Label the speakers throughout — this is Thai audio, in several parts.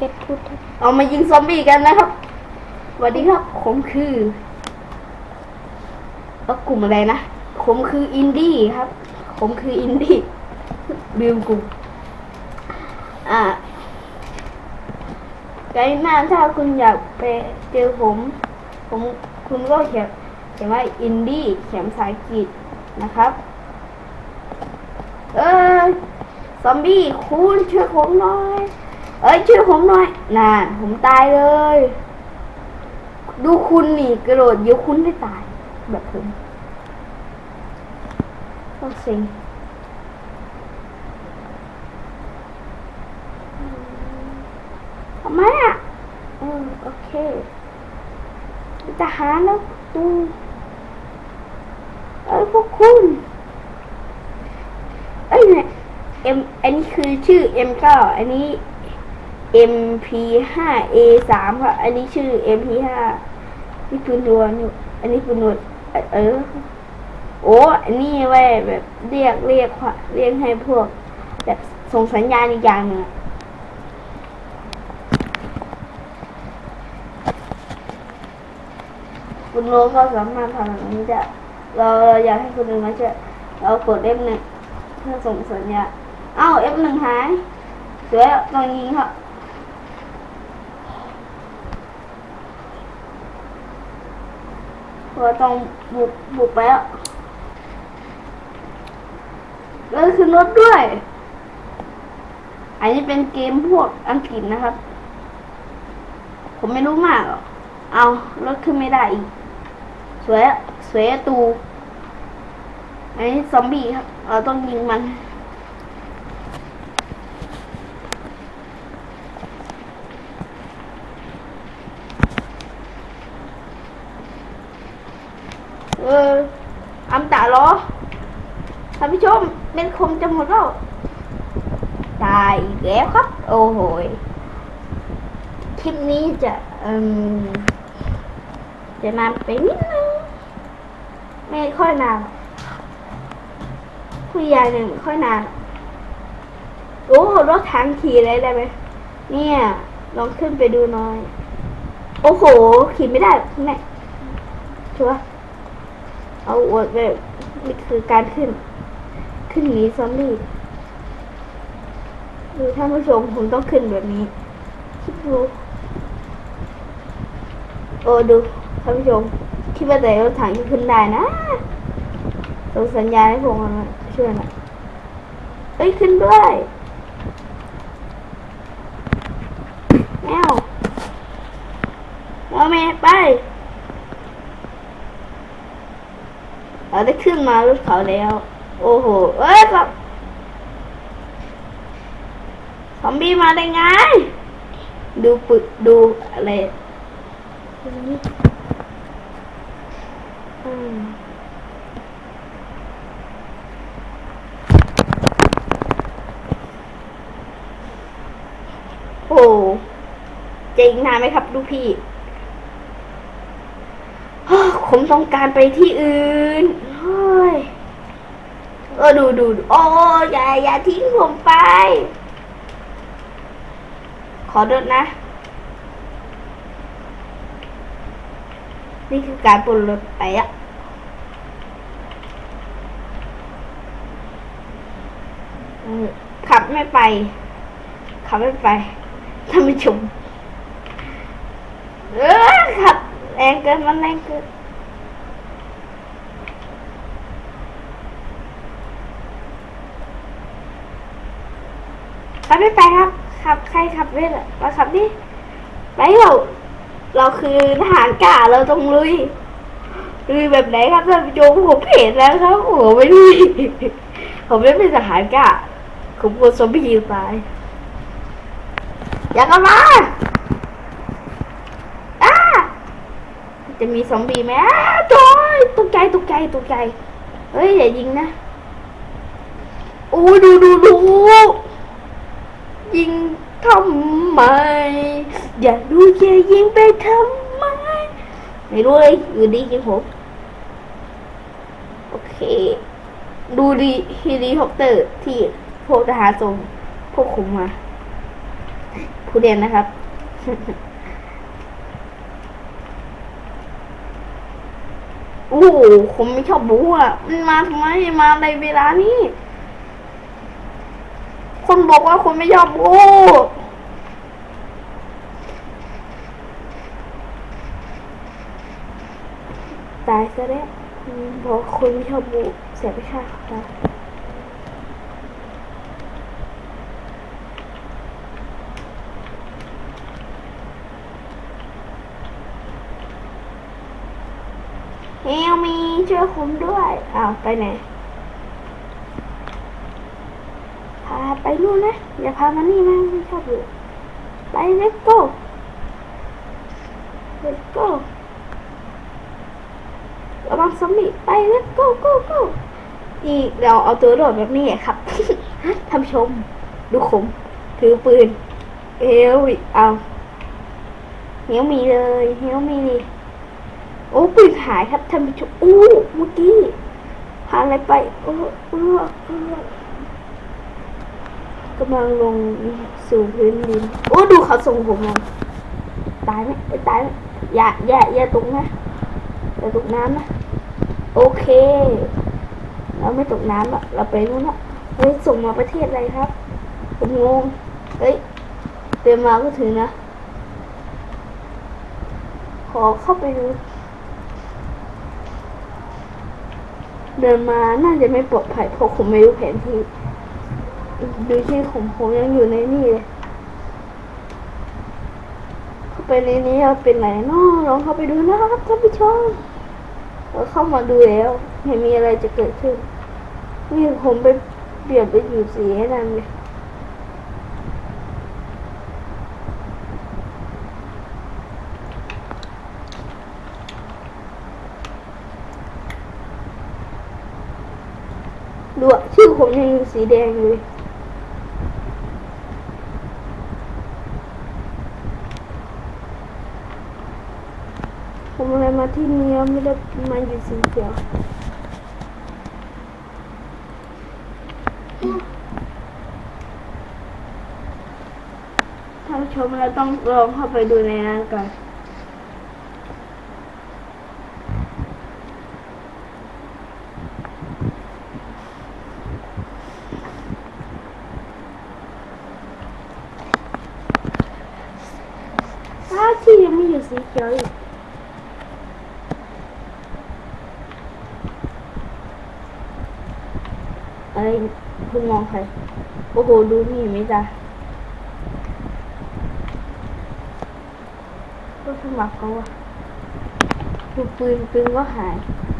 Speaker 1: เจ็ดพูด
Speaker 2: เอามายิงซอมบี้กันนะครับสวัสดีครับผมคือแล้วกลุ่มอะไรนะ ผมคืออินดี้ครับ ผมคืออินดี้ลืมกลุ่มอ่าไกด์หน้าถ้าคุณอยากไปเจอผม ผมคุณก็เขียนเขียนว่าอินดี้เขียนภาษาอังกฤษนะครับ เออซอมบี้คุณช่วยผมหน่อย เอ้ยช่วยผมหน่อยน่ะผมตายเลย ดูคุณนี่กระโดดเดี๋ยวคุณได้ตาย แบบผมต้องเซ็งทำไมอะอืมโอเคทหาแล้วดูเอ้ยพวกคุณเอ้ยเนี่ย M อันนี้คือชื่อ M9 อันนี้ MP5 A3 ครับ อันนี้ชื่อ MP5 นี่ปืนรัวนี่อันนี้ปืนรัวเอ่อเออ โอ้อันนี้ไว้แบบเรียกเรียกเรียกให้พวก แบบส่งสัญญาณอีกอย่างหนึงอะคุณโลก็สามารถทำแบบนี้ได้ เราเราอยากให้คนอื่นมาช่วยเรากด F1 เพื่อส่งสัญญาณเอ้า F1 หายเสือลองยิงครับ เราต้องบุกบุกไปแล้วแล้วขึ้นรถด้วย อันนี้เป็นเกมพวกอังกฤษนะครับ ผมไม่รู้มากเอารถขึ้นไม่ได้อีก สวยสวยตู อันนี้ซอมบี้ครับ เราต้องยิงมัน เอออำตาเหรอท่านผู้ชมเป็นคมจะ หมดแล้วตายอีกแล้วครับ โอ้โหคลิปนี้จะจะนานไปนิดนึงไม่ค่อยนานหรอกผู้ใหนึ่งไม่ค่อยนานโอ้รถถังขี่อะไรได้ไหมเนี่ยลองขึ้นไปดูหน่อย โอ้โห ขี่ไม่ได้แม่ชัวเอาอวดแบบนี่คือการขึ้น ขึ้นนี้ซอมบี้ดูท่านผู้ชมผมต้องขึ้นแบบนี้คิดดูโอ้ดูท่านผู้ชมคิดว่าแต่รถถังจะขึ้นได้นะส่งสัญญาณให้ผมมาช่วยหน่อยเอ้ยขึ้นด้วยแมวแมวแม่ไปเราได้ขึ้นมารถเขาแล้ว โอ้โห เอ้ยครับซอมบี้มาได้ไง ดูปึกดูอะไรอืมโอ้เจ๋งนาไหมครับดูพี่ ผมต้องการไปที่อื่น เฮ้ย เออดูดูดโอ้อย่าอย่าทิ้งผมไป ขอเดินะ นี่คือการปนรถไปอะขับไม่ไป ขับไม่ไปท่านผู้ชมเออขับแรงเกินมันแรงเกิน ขับไม่ไปครับ ขับใครขับเวทมาขับดิไปเรา เราคือทหารกล้าเราต้องลุยลุยแบบไหนครับท่านผู้ชมผมเห็นแล้วครับโอ้ไม่ลุยผมไม่เป็นทหารกล้าผมกลัวซอมบี้ตายอย่าเข้ามาอ้าจะมีซอมบี้ไหมอ้าวโอยตกใจตกใจตกใจเฮ้ยอย่ายิงนะโอ้ดูดูดู ยิงทำไม อย่าดูอย่ายิงไปทำไม ไม่รู้เลยอยู่ดียิงผม โอเค ดูดีเฮลิคอปเตอร์ที่พวกทหารส่งพวกคุมมา ผู้เรียนนะครับโอ้ผมไม่ชอบบูอะ มันมาทำไมมาในเวลานี้ คนบอกว่าคนไม่ชอบบูตายซะแล้วบอกว่าคนไม่ชอบบูเสียไปค่าตายเฮลมีช่วยผมด้วย อ้าว ไปไหน พา ไปนู่นนะอย่าพามานี่นะไม่ชอบอยู่ไป let's go let's go ระวังซอมบี้ไป let's go go go นี่เราเอาตัวโดดแบบนี้ครับท่านชม ดูขมถือปืนเอวอีกเอาเฮียวมีเลยเฮียวมีดิโอ้ปืนหายครับท่านผู้ชมอู้เมื่อกี้หาอะไรไปโอ้เออเออ กำลังลงสู่พื้นดิน โอ้ดูเขาส่งผมลงตายไหมตายไหมอย่าอย่าอย่าตกนะอย่าตกน้ำนะ โอเค เราไม่ตกน้ำละเราไปนู่นละเฮ้ยส่งมาประเทศอะไรครับ ผมงง เฮ้ยเต็มมาก็ถึงนะ ขอเข้าไปดู เดินมาน่าจะไม่ปลอดภัยเพราะผมไม่รู้แผนที่ ดูที่ของผมยังอยู่ในนี่เลยเข้าไปในนี้เป็นไหนเนาะลองเข้าไปดูนะครับท่านผู้ชมเราเข้ามาดูแล้วเห็นมีอะไรจะเกิดขึ้น นี่ผมไปเปลี่ยนไปอยู่สีให้นั่นเลยดูอะชื่อผมยังอยู่สีแดงเลย ผมอะไรมาที่นี่แล้วไม่ได้มาอยู่สีเขียวท่านชมเราต้องลองเข้าไปดูในนั้นก่อนอ้าที่ยังไม่อยู่สีเขียวอีก อะไรคุณมองใคร โอ้โห ดูนี่ไหมจ๊ะก็สมัครเขาอะดูปืนปืนก็หาย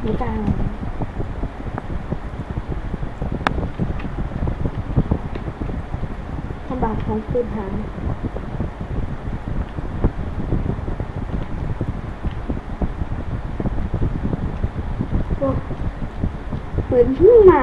Speaker 2: ไม่กล้าเลยสมัครของปืนหายปืนเพิ่งมา